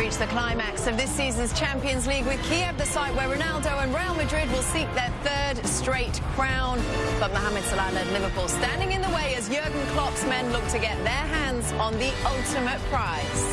reached the climax of this season's Champions League with Kiev, the site where Ronaldo and Real Madrid will seek their third straight crown. But Mohamed Salah led Liverpool standing in the way as Jurgen Klopp's men look to get their hands on the ultimate prize.